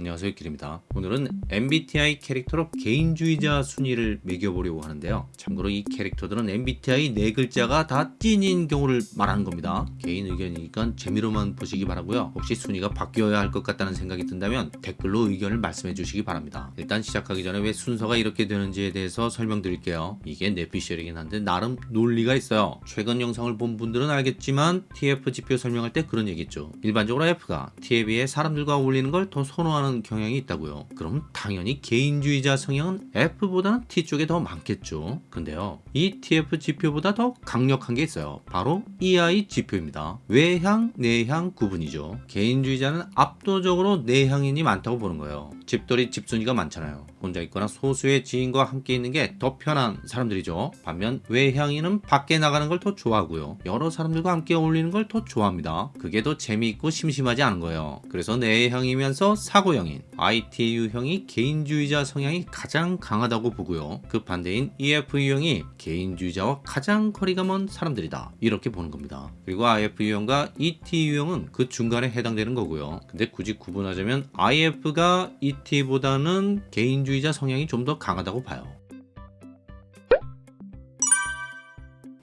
안녕하세요 길입니다. 오늘은 MBTI 캐릭터로 개인주의자 순위를 매겨보려고 하는데요. 참고로 이 캐릭터들은 MBTI 네 글자가 다 찐인 경우를 말하는 겁니다. 개인 의견이니까 재미로만 보시기 바라고요. 혹시 순위가 바뀌어야 할 것 같다는 생각이 든다면 댓글로 의견을 말씀해 주시기 바랍니다. 일단 시작하기 전에 왜 순서가 이렇게 되는지에 대해서 설명드릴게요. 이게 내피셜이긴 한데 나름 논리가 있어요. 최근 영상을 본 분들은 알겠지만 TF 지표 설명할 때 그런 얘기 있죠. 일반적으로 F가 비해 사람들과 어울리는 걸 더 선호하는 경향이 있다고요. 그럼 당연히 개인주의자 성향은 F보다는 T 쪽에 더 많겠죠. 근데요 이 TF 지표보다 더 강력한 게 있어요. 바로 EI 지표입니다. 외향 내향 구분이죠. 개인주의자는 압도적으로 내향인이 많다고 보는 거예요. 집돌이 집순이가 많잖아요 혼자 있거나 소수의 지인과 함께 있는 게 더 편한 사람들이죠. 반면 외향인은 밖에 나가는 걸 더 좋아하고요. 여러 사람들과 함께 어울리는 걸 더 좋아합니다. 그게 더 재미있고 심심하지 않은 거예요. 그래서 내향이면서 사고형인 IT 유형이 개인주의자 성향이 가장 강하다고 보고요. 그 반대인 EF 유형이 개인주의자와 가장 거리가 먼 사람들이다. 이렇게 보는 겁니다. 그리고 IF 유형과 ET 유형은 그 중간에 해당되는 거고요. 근데 굳이 구분하자면 IF가 ET보다는 개인주의 자 성향이 좀 더 강하다고 봐요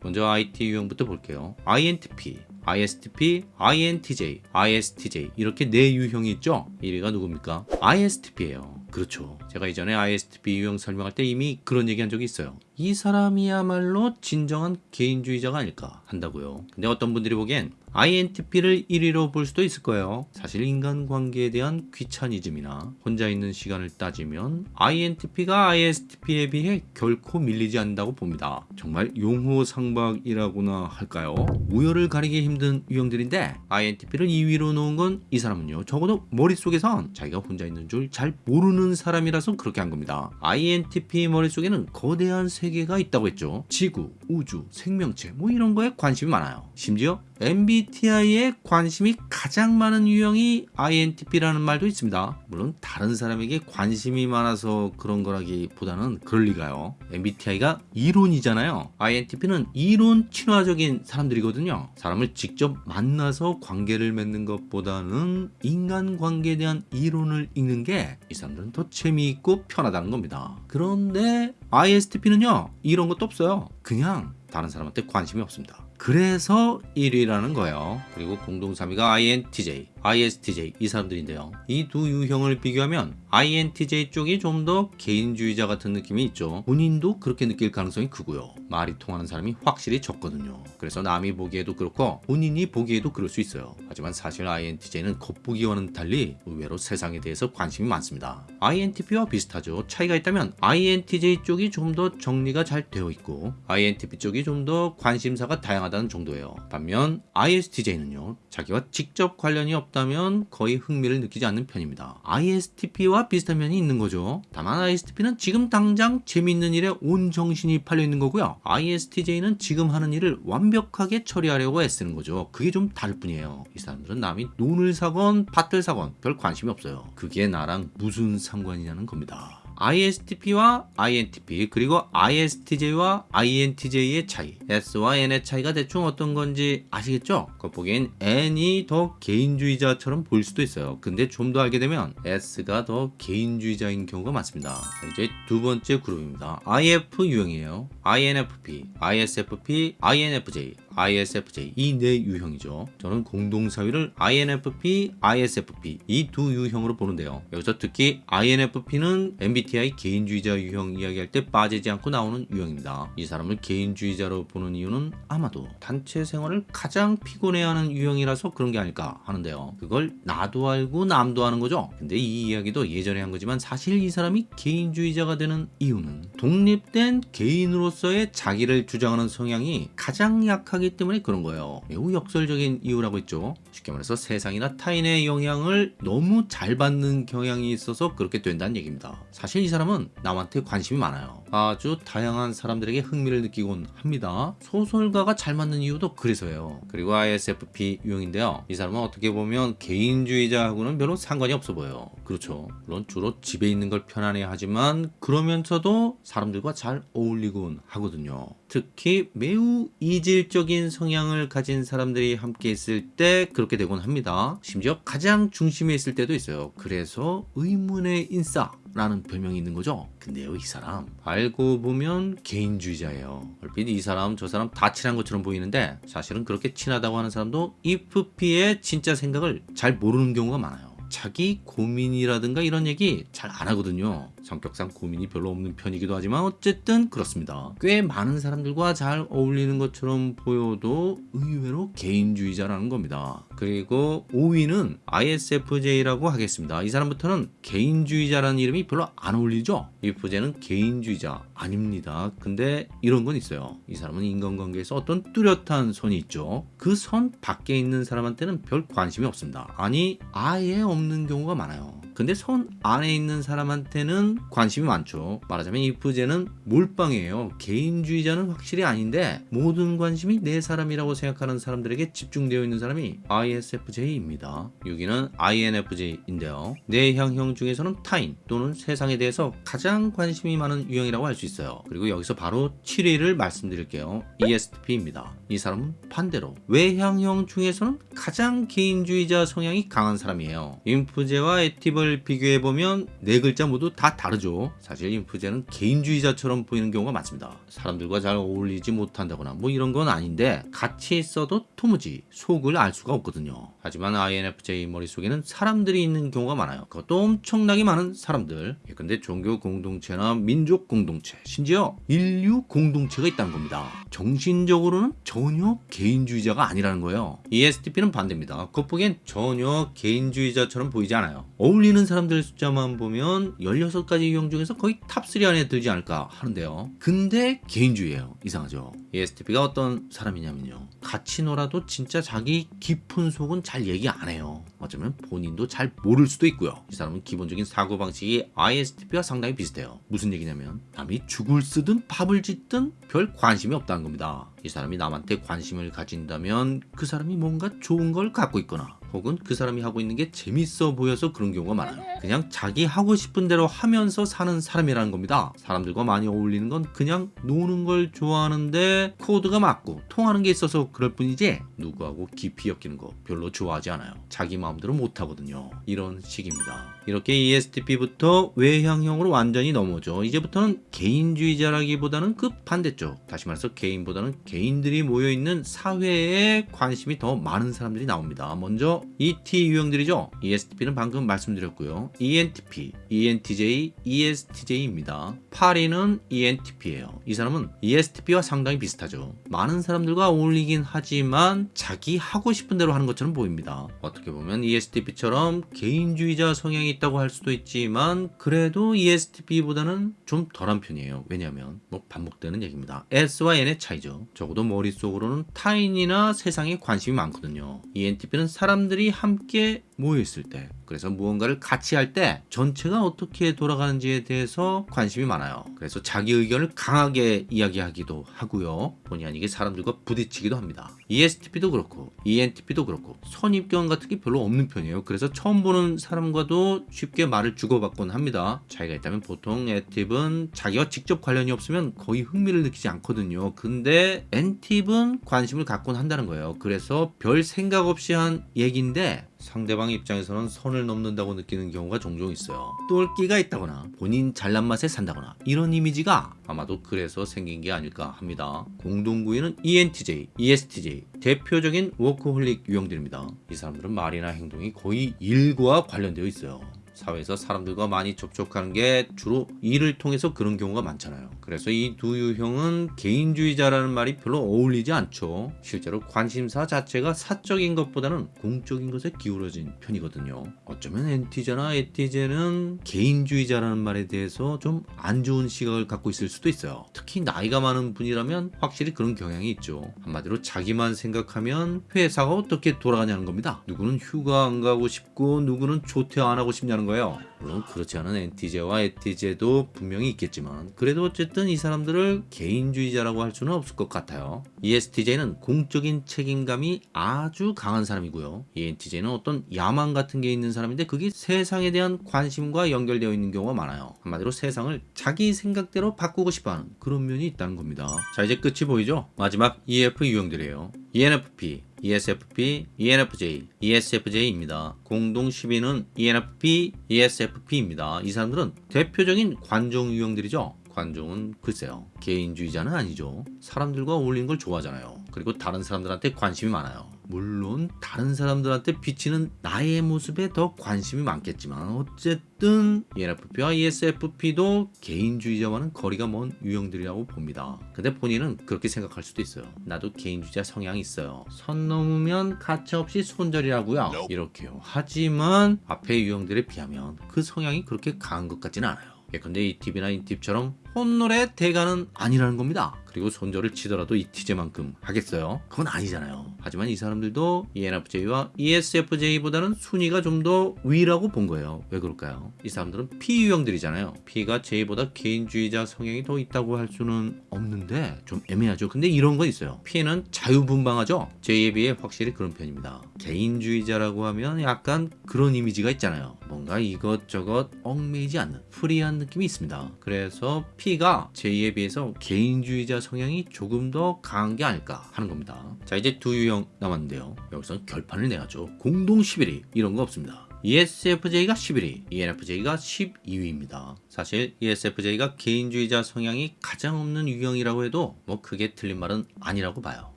먼저 IT 유형부터 볼게요. INTP, ISTP, INTJ, ISTJ 이렇게 네 유형이 있죠? 1위가 누굽니까? ISTP예요. 그렇죠. 제가 이전에 ISTP 유형 설명할 때 이미 그런 얘기 한 적이 있어요. 이 사람이야말로 진정한 개인주의자가 아닐까 한다고요. 근데 어떤 분들이 보기엔 INTP를 1위로 볼 수도 있을 거예요. 사실 인간관계에 대한 귀차니즘이나 혼자 있는 시간을 따지면 INTP가 ISTP에 비해 결코 밀리지 않는다고 봅니다. 정말 용호상박이라고나 할까요? 우열을 가리기 힘든 유형들인데 INTP를 2위로 놓은 건 이 사람은요. 적어도 머릿속에선 자기가 혼자 있는 줄 잘 모르는 사람이라 서 그렇게 한 겁니다. INTP 머릿속에는 거대한 세계가 있다고 했죠. 지구, 우주, 생명체 뭐 이런 거에 관심이 많아요. 심지어 MBTI에 관심이 가장 많은 유형이 INTP라는 말도 있습니다. 물론 다른 사람에게 관심이 많아서 그런 거라기보다는 그럴 리가요. MBTI가 이론이잖아요. INTP는 이론 친화적인 사람들이거든요. 사람을 직접 만나서 관계를 맺는 것보다는 인간관계에 대한 이론을 읽는 게 이 사람들은 더 재미있고 편하다는 겁니다. 그런데 ISTP는요 이런 것도 없어요. 그냥 다른 사람한테 관심이 없습니다. 그래서 1위라는 거예요. 그리고 공동 3위가 INTJ, ISTJ 이 사람들인데요. 이 두 유형을 비교하면 INTJ 쪽이 좀 더 개인주의자 같은 느낌이 있죠. 본인도 그렇게 느낄 가능성이 크고요. 말이 통하는 사람이 확실히 적거든요. 그래서 남이 보기에도 그렇고 본인이 보기에도 그럴 수 있어요. 하지만 사실 INTJ는 겉보기와는 달리 의외로 세상에 대해서 관심이 많습니다. INTP와 비슷하죠. 차이가 있다면 INTJ 쪽이 좀 더 정리가 잘 되어 있고 INTP 쪽이 좀 더 관심사가 다양하다는 정도예요. 반면 ISTJ는요. 자기와 직접 관련이 없 다면 거의 흥미를 느끼지 않는 편입니다. ISTP와 비슷한 면이 있는 거죠. 다만 ISTP는 지금 당장 재미있는 일에 온 정신이 팔려 있는 거고요. ISTJ는 지금 하는 일을 완벽하게 처리하려고 애쓰는 거죠. 그게 좀 다를 뿐이에요. 이 사람들은 남이 돈을 사건 밭을 사건 별 관심이 없어요. 그게 나랑 무슨 상관이냐는 겁니다. ISTP와 INTP 그리고 ISTJ와 INTJ의 차이. S와 N의 차이가 대충 어떤 건지 아시겠죠? 겉보기엔 N이 더 개인주의자처럼 보일 수도 있어요. 근데 좀 더 알게 되면 S가 더 개인주의자인 경우가 많습니다. 이제 두 번째 그룹입니다. IF 유형이에요. INFP, ISFP, INFJ ISFJ 이 네 유형이죠. 저는 공동사위를 INFP, ISFP 이 두 유형으로 보는데요. 여기서 특히 INFP는 MBTI 개인주의자 유형 이야기할 때 빠지지 않고 나오는 유형입니다. 이 사람을 개인주의자로 보는 이유는 아마도 단체 생활을 가장 피곤해하는 유형이라서 그런 게 아닐까 하는데요. 그걸 나도 알고 남도 하는 거죠. 근데 이 이야기도 예전에 한 거지만 사실 이 사람이 개인주의자가 되는 이유는 독립된 개인으로서의 자기를 주장하는 성향이 가장 약하게 하기 때문에 그런 거예요. 매우 역설적인 이유라고 했죠. 쉽게 말해서 세상이나 타인의 영향을 너무 잘 받는 경향이 있어서 그렇게 된다는 얘기입니다. 사실 이 사람은 남한테 관심이 많아요. 아주 다양한 사람들에게 흥미를 느끼곤 합니다. 소설가가 잘 맞는 이유도 그래서예요. 그리고 ISFP 유형인데요. 이 사람은 어떻게 보면 개인주의자하고는 별로 상관이 없어 보여요. 그렇죠. 물론 주로 집에 있는 걸 편안해 하지만 그러면서도 사람들과 잘 어울리곤 하거든요. 특히 매우 이질적인 성향을 가진 사람들이 함께 있을 때 그렇게 되곤 합니다. 심지어 가장 중심에 있을 때도 있어요. 그래서 의문의 인싸 라는 별명이 있는 거죠. 근데요, 이 사람 알고 보면 개인주의자예요. 얼핏 이 사람 저 사람 다 친한 것처럼 보이는데 사실은 그렇게 친하다고 하는 사람도 EFP의 진짜 생각을 잘 모르는 경우가 많아요. 자기 고민이라든가 이런 얘기 잘 안 하거든요. 성격상 고민이 별로 없는 편이기도 하지만 어쨌든 그렇습니다. 꽤 많은 사람들과 잘 어울리는 것처럼 보여도 의외로 개인주의자라는 겁니다. 그리고 5위는 ISFJ라고 하겠습니다. 이 사람부터는 개인주의자라는 이름이 별로 안 어울리죠? ISFJ는 개인주의자 아닙니다. 근데 이런 건 있어요. 이 사람은 인간관계에서 어떤 뚜렷한 선이 있죠. 그 선 밖에 있는 사람한테는 별 관심이 없습니다. 아니 아예 없는 경우가 많아요. 근데 선 안에 있는 사람한테는 관심이 많죠. 말하자면 이프제는 몰빵이에요. 개인주의자는 확실히 아닌데 모든 관심이 내 사람이라고 생각하는 사람들에게 집중되어 있는 사람이 ISFJ입니다. 6위는 INFJ인데요. 내향형 중에서는 타인 또는 세상에 대해서 가장 관심이 많은 유형이라고 할 수 있어요. 그리고 여기서 바로 7위를 말씀드릴게요. ESTP입니다. 이 사람은 반대로 외향형 중에서는 가장 개인주의자 성향이 강한 사람이에요. 인프제와 에티브를 비교해보면 네 글자 모두 다 다르죠. 사실 인프제는 개인주의자처럼 보이는 경우가 많습니다. 사람들과 잘 어울리지 못한다거나 뭐 이런 건 아닌데 같이 있어도 도무지 속을 알 수가 없거든요. 하지만 INFJ 머릿속에는 사람들이 있는 경우가 많아요. 그것도 엄청나게 많은 사람들. 예, 근데 종교 공동체나 민족 공동체, 심지어 인류 공동체가 있다는 겁니다. 정신적으로는 전혀 개인주의자가 아니라는 거예요. ESTP는 반대입니다. 겉보기엔 전혀 개인주의자처럼 보이지 않아요. 어울리는 사람들 숫자만 보면 16가지 유형 중에서 거의 top 3 안에 들지 않을까 하는데요. 근데 개인주의예요. 이상하죠. ESTP가 어떤 사람이냐면요. 같이 놀아도 진짜 자기 깊은 속은 잘 얘기 안 해요. 어쩌면 본인도 잘 모를 수도 있고요. 이 사람은 기본적인 사고방식이 ISTP와 상당히 비슷해요. 무슨 얘기냐면 남이 죽을 쓰든 밥을 짓든 별 관심이 없다는 겁니다. 이 사람이 남한테 관심을 가진다면 그 사람이 뭔가 좋은 걸 갖고 있거나 혹은 그 사람이 하고 있는 게 재밌어 보여서 그런 경우가 많아요. 그냥 자기 하고 싶은 대로 하면서 사는 사람이라는 겁니다. 사람들과 많이 어울리는 건 그냥 노는 걸 좋아하는데 코드가 맞고 통하는 게 있어서 그럴 뿐이지 누구하고 깊이 엮이는 거 별로 좋아하지 않아요. 자기 마음 대로 못 하거든요. 이런 식입니다. 이렇게 ESTP부터 외향형으로 완전히 넘어져. 이제부터는 개인주의자라기보다는 그 반대쪽. 다시 말해서 개인보다는 개인들이 모여 있는 사회에 관심이 더 많은 사람들이 나옵니다. 먼저 ET 유형들이죠. ESTP는 방금 말씀드렸고요. ENTP, ENTJ, ESTJ입니다. 8위는 ENTP예요. 이 사람은 ESTP와 상당히 비슷하죠. 많은 사람들과 어울리긴 하지만 자기 하고 싶은 대로 하는 것처럼 보입니다. 어떻게 보면 ESTP처럼 개인주의자 성향이 있다고 할 수도 있지만 그래도 ESTP보다는 좀 덜한 편이에요. 왜냐하면 뭐 반복되는 얘기입니다. S와 N의 차이죠. 적어도 머릿속으로는 타인이나 세상에 관심이 많거든요. ENTP는 사람들이 함께 모여 있을 때 그래서 무언가를 같이 할 때 전체가 어떻게 돌아가는지에 대해서 관심이 많아요. 그래서 자기 의견을 강하게 이야기하기도 하고요. 본의 아니게 사람들과 부딪히기도 합니다. ESTP도 그렇고 ENTP도 그렇고 선입견 같은 게 별로 없는 편이에요. 그래서 처음 보는 사람과도 쉽게 말을 주고받곤 합니다. 차이가 있다면 보통 엣팁은 자기와 직접 관련이 없으면 거의 흥미를 느끼지 않거든요. 근데 엔팁은 관심을 갖곤 한다는 거예요. 그래서 별 생각 없이 한 얘기인데 상대방 입장에서는 선을 넘는다고 느끼는 경우가 종종 있어요. 똘끼가 있다거나 본인 잘난 맛에 산다거나 이런 이미지가 아마도 그래서 생긴 게 아닐까 합니다. 공동 9위는 ENTJ, ESTJ 대표적인 워크홀릭 유형들입니다. 이 사람들은 말이나 행동이 거의 일과 관련되어 있어요. 사회에서 사람들과 많이 접촉하는 게 주로 일을 통해서 그런 경우가 많잖아요. 그래서 이 두 유형은 개인주의자라는 말이 별로 어울리지 않죠. 실제로 관심사 자체가 사적인 것보다는 공적인 것에 기울어진 편이거든요. 어쩌면 엔티제나 에티제는 개인주의자라는 말에 대해서 좀 안 좋은 시각을 갖고 있을 수도 있어요. 특히 나이가 많은 분이라면 확실히 그런 경향이 있죠. 한마디로 자기만 생각하면 회사가 어떻게 돌아가냐는 겁니다. 누구는 휴가 안 가고 싶고 누구는 조퇴 안 하고 싶냐는 거예요. 물론 그렇지 않은 엔티제와 에티제도 분명히 있겠지만 그래도 어쨌든 이 사람들을 개인주의자라고 할 수는 없을 것 같아요. ESTJ는 공적인 책임감이 아주 강한 사람이고요. ENTJ는 어떤 야망 같은 게 있는 사람인데 그게 세상에 대한 관심과 연결되어 있는 경우가 많아요. 한마디로 세상을 자기 생각대로 바꾸고 싶어하는 그런 면이 있다는 겁니다. 자 이제 끝이 보이죠? 마지막 EF 유형들이에요. ENFP, ESFP, ENFJ, ESFJ입니다. 공동 10위는 E ENFP, ESFP입니다. 이 사람들은 대표적인 관종 유형들이죠. 관종은 글쎄요. 개인주의자는 아니죠. 사람들과 어울리는 걸 좋아하잖아요. 그리고 다른 사람들한테 관심이 많아요. 물론 다른 사람들한테 비치는 나의 모습에 더 관심이 많겠지만 어쨌든 ENFP와 ESFP도 개인주의자와는 거리가 먼 유형들이라고 봅니다. 근데 본인은 그렇게 생각할 수도 있어요. 나도 개인주의자 성향이 있어요. 선 넘으면 가차없이 손절이라고요. 이렇게요. 하지만 앞의 유형들에 비하면 그 성향이 그렇게 강한 것 같지는 않아요. 예컨대 이 팁이나 이 팁처럼 혼놀의 대가는 아니라는 겁니다. 그리고 손절을 치더라도 이 티제만큼 하겠어요? 그건 아니잖아요. 하지만 이 사람들도 ENFJ와 ESFJ보다는 순위가 좀 더 위라고 본 거예요. 왜 그럴까요? 이 사람들은 P 유형들이잖아요. P가 J보다 개인주의자 성향이 더 있다고 할 수는 없는데 좀 애매하죠. 근데 이런 건 있어요. P는 자유분방하죠. J에 비해 확실히 그런 편입니다. 개인주의자라고 하면 약간 그런 이미지가 있잖아요. 뭔가 이것저것 얽매이지 않는 프리한 느낌이 있습니다. 그래서 P가 J에 비해서 개인주의자 성향이 조금 더 강한 게 아닐까 하는 겁니다. 자 이제 두 유형 남았는데요. 여기서 결판을 내야죠. 공동 11위 이런 거 없습니다. ESFJ가 11위, ENFJ가 12위입니다. 사실 ESFJ가 개인주의자 성향이 가장 없는 유형이라고 해도 뭐 크게 틀린 말은 아니라고 봐요.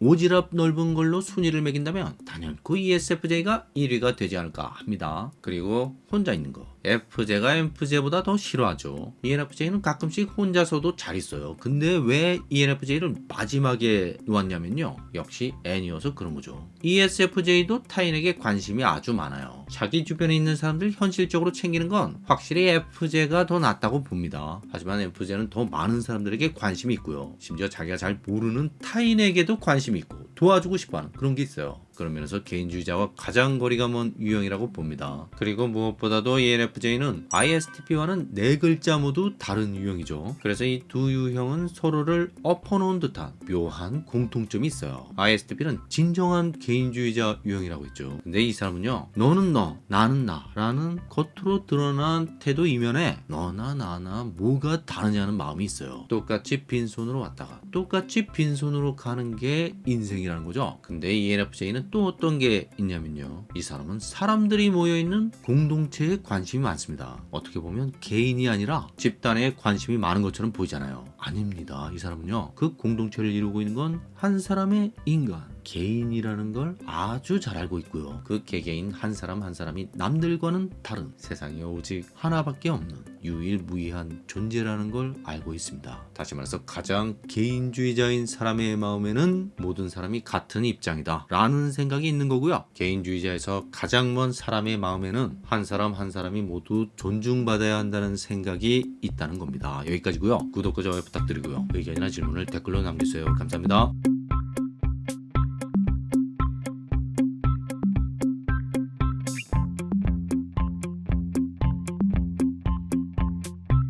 오지랖 넓은 걸로 순위를 매긴다면 단연코 ESFJ가 1위가 되지 않을까 합니다. 그리고 혼자 있는 거. FJ가 MFJ보다 더 싫어하죠. ENFJ는 가끔씩 혼자서도 잘 있어요. 근데 왜 ENFJ를 마지막에 놓았냐면요. 역시 N이어서 그런 거죠. ESFJ도 타인에게 관심이 아주 많아요. 자기 주변에 있는 사람들 현실적으로 챙기는 건 확실히 FJ가 더 낫다고 봅니다. 하지만 FJ는 더 많은 사람들에게 관심이 있고요. 심지어 자기가 잘 모르는 타인에게도 관심이 있고 도와주고 싶어하는 그런 게 있어요. 그런 면에서 개인주의자와 가장 거리가 먼 유형이라고 봅니다. 그리고 무엇보다도 ENFJ는 ISTP와는 네 글자 모두 다른 유형이죠. 그래서 이 두 유형은 서로를 엎어놓은 듯한 묘한 공통점이 있어요. ISTP는 진정한 개인주의자 유형이라고 했죠. 근데 이 사람은요, 너는 너, 나는 나 라는 겉으로 드러난 태도 이면에 너나 나나 뭐가 다르냐는 마음이 있어요. 똑같이 빈손으로 왔다가 똑같이 빈손으로 가는 게 인생이라는 거죠. 근데 ENFJ는 또 어떤 게 있냐면요. 이 사람은 사람들이 모여있는 공동체에 관심이 많습니다. 어떻게 보면 개인이 아니라 집단에 관심이 많은 것처럼 보이잖아요. 아닙니다. 이 사람은요. 그 공동체를 이루고 있는 건 한 사람의 인간, 개인이라는 걸 아주 잘 알고 있고요. 그 개개인 한 사람 한 사람이 남들과는 다른 세상에 오직 하나밖에 없는 유일무이한 존재라는 걸 알고 있습니다. 다시 말해서 가장 개인주의자인 사람의 마음에는 모든 사람이 같은 입장이다 라는 생각이 있는 거고요. 개인주의자에서 가장 먼 사람의 마음에는 한 사람 한 사람이 모두 존중받아야 한다는 생각이 있다는 겁니다. 여기까지고요. 구독과 좋아요 부탁드리고요. 의견이나 질문을 댓글로 남겨주세요. 감사합니다.